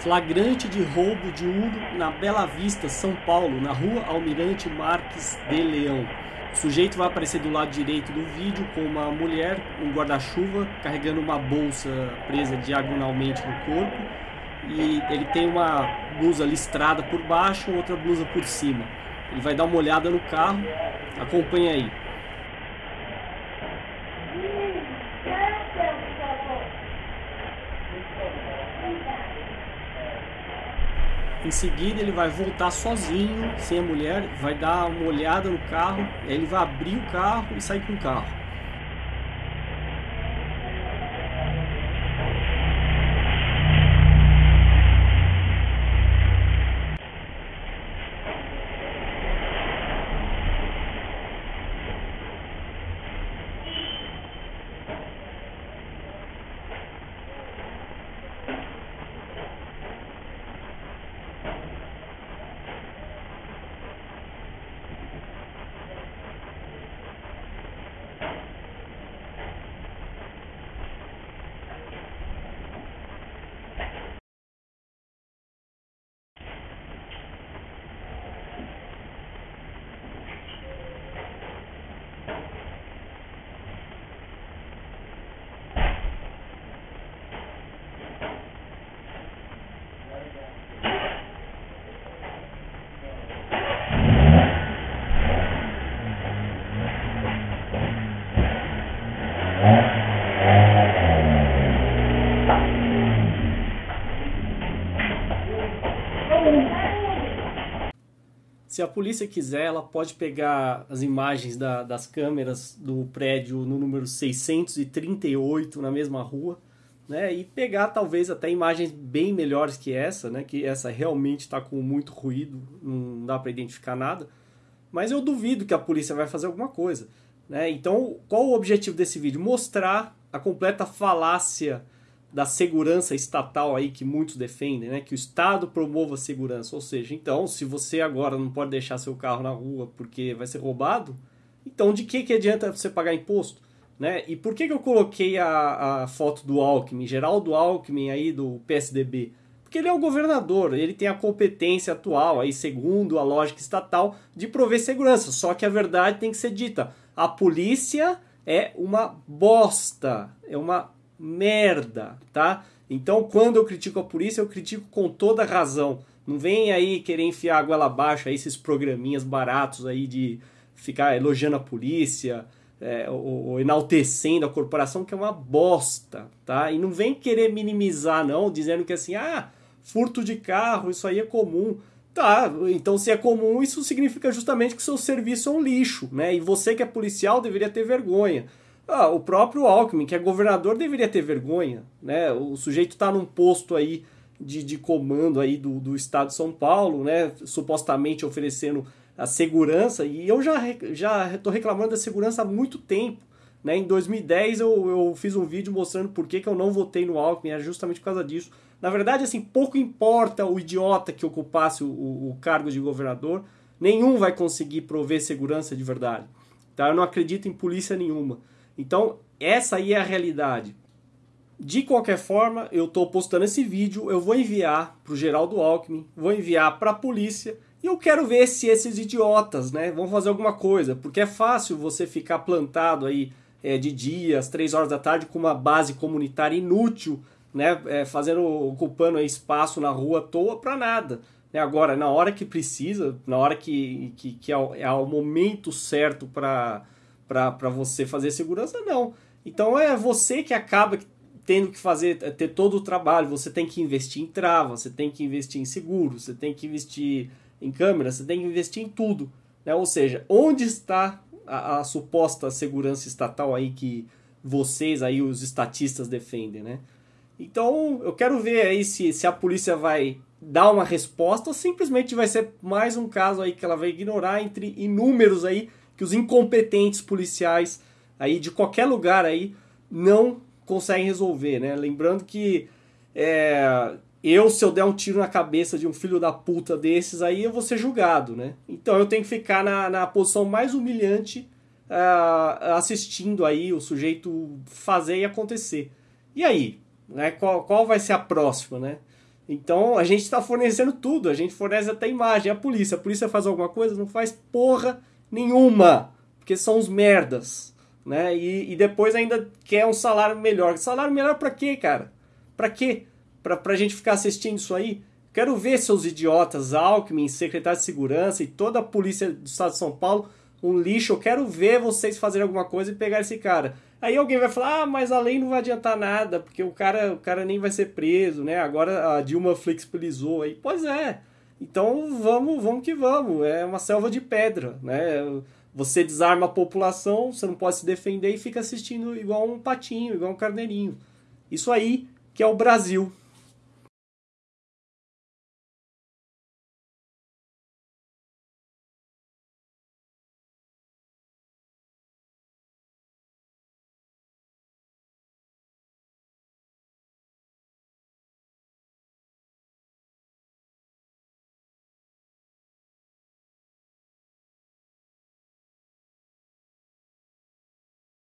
Flagrante de roubo de Uno na Bela Vista, São Paulo, na rua Almirante Marques de Leão. O sujeito vai aparecer do lado direito do vídeo com uma mulher, um guarda-chuva, carregando uma bolsa presa diagonalmente no corpo. E ele tem uma blusa listrada por baixo, outra blusa por cima. Ele vai dar uma olhada no carro. Acompanha aí. Em seguida, ele vai voltar sozinho, sem a mulher, vai dar uma olhada no carro, ele vai abrir o carro e sair com o carro. Se a polícia quiser, ela pode pegar as imagens da, das câmeras do prédio no número 638, na mesma rua, né? E pegar talvez até imagens bem melhores que essa, né? Que essa realmente está com muito ruído, não dá para identificar nada. Mas eu duvido que a polícia vai fazer alguma coisa, né? Então, qual o objetivo desse vídeo? Mostrar a completa falácia da segurança estatal aí que muitos defendem, né? Que o Estado promova a segurança. Ou seja, então, se você agora não pode deixar seu carro na rua porque vai ser roubado, então de que, que adianta você pagar imposto? Né? E por que, que eu coloquei a, a foto do Alckmin, Geraldo Alckmin aí do PSDB? Porque ele é o governador, ele tem a competência atual, aí segundo a lógica estatal, de prover segurança. Só que a verdade tem que ser dita. A polícia é uma bosta, é uma merda, tá? Então, quando eu critico a polícia, eu critico com toda razão. Não vem aí querer enfiar a goela abaixo aí esses programinhas baratos aí de ficar elogiando a polícia é, ou, ou, enaltecendo a corporação, que é uma bosta, tá? E não vem querer minimizar, não, dizendo que assim, ah, furto de carro, isso aí é comum. Tá, então se é comum, isso significa justamente que seu serviço é um lixo, né? E você que é policial deveria ter vergonha. Ah, o próprio Alckmin, que é governador, deveria ter vergonha, né? O sujeito está num posto aí de, de comando aí do, do estado de São Paulo, né? Supostamente oferecendo a segurança, e eu já já estou reclamando da segurança há muito tempo. Né? Em 2010 eu, eu fiz um vídeo mostrando por que, que eu não votei no Alckmin, era justamente por causa disso. Na verdade, assim, pouco importa o idiota que ocupasse o, o, o cargo de governador, nenhum vai conseguir prover segurança de verdade. Tá? Eu não acredito em polícia nenhuma. Então, essa aí é a realidade. De qualquer forma, eu estou postando esse vídeo, eu vou enviar para o Geraldo Alckmin, vou enviar para a polícia e eu quero ver se esses idiotas né, vão fazer alguma coisa, porque é fácil você ficar plantado aí é, de dia, às três horas da tarde, com uma base comunitária inútil, né, é, fazendo, ocupando espaço na rua à toa para nada. Né? Agora, na hora que precisa, na hora que, que, que é, o, é o momento certo para para você fazer segurança, não. Então é você que acaba tendo que fazer, ter todo o trabalho. Você tem que investir em trava, você tem que investir em seguro, você tem que investir em câmera, você tem que investir em tudo. Né? Ou seja, onde está a, a suposta segurança estatal aí que vocês aí, os estatistas, defendem, né? Então, eu quero ver aí se, se a polícia vai dar uma resposta ou simplesmente vai ser mais um caso aí que ela vai ignorar entre inúmeros aí que os incompetentes policiais aí de qualquer lugar aí não conseguem resolver, né? Lembrando que é, eu, se eu der um tiro na cabeça de um filho da puta desses aí, eu vou ser julgado, né? Então eu tenho que ficar na, na posição mais humilhante uh, assistindo aí o sujeito fazer e acontecer. E aí? Né? Qual, qual vai ser a próxima, né? Então a gente está fornecendo tudo, a gente fornece até imagem. A polícia, a polícia faz alguma coisa? Não faz porra nenhuma, porque são os merdas, né? E, e depois ainda quer um salário melhor. Salário melhor para quê, cara? Para quê? Pra, pra gente ficar assistindo isso aí? Quero ver seus idiotas, Alckmin, secretário de segurança e toda a polícia do estado de São Paulo, um lixo. Eu quero ver vocês fazerem alguma coisa e pegar esse cara. Aí alguém vai falar, ah, mas a lei não vai adiantar nada, porque o cara, o cara nem vai ser preso, né? Agora a Dilma flexibilizou aí. Pois é. Então vamos, vamos que vamos. É uma selva de pedra, né? Você desarma a população, você não pode se defender e fica assistindo igual um patinho, igual um carneirinho. Isso aí que é o Brasil.